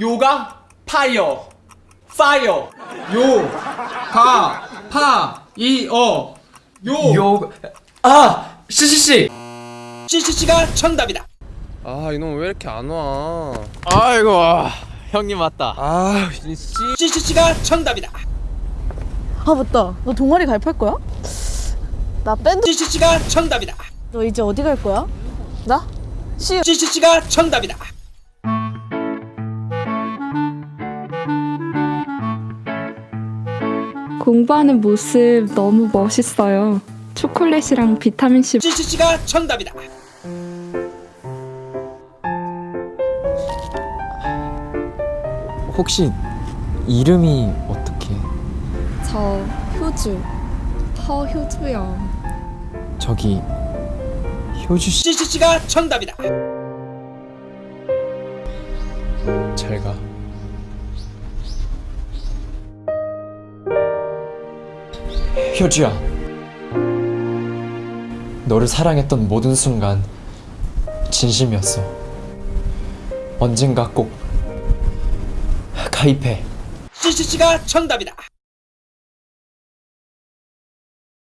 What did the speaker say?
요가? 파이어. 파이어. 요. 가 파. 이 어. 요. 요... 아! 씨씨씨! CCC가 정답이다. 아 이놈 왜 이렇게 안 와? 아이고 형님 왔다. 아 씨. CCC가 정답이다. 아 맞다. 너 동아리 가입할 거야? 나 밴드 CCC가 정답이다. 너 이제 어디 갈 거야? 나? 시 CCC가 정답이다 공부하는 모습 너무 멋있어요. 초콜릿이랑 비타민C CCC가 정답이다 혹시 이름이 어떻게? 저 효주 허효주요. 저기 효주씨 CCC가 정답이다 잘 가. 효주야. 너를 사랑했던 모든 순간 진심이었어. 언젠가 꼭 가입해. CCC가 정답이다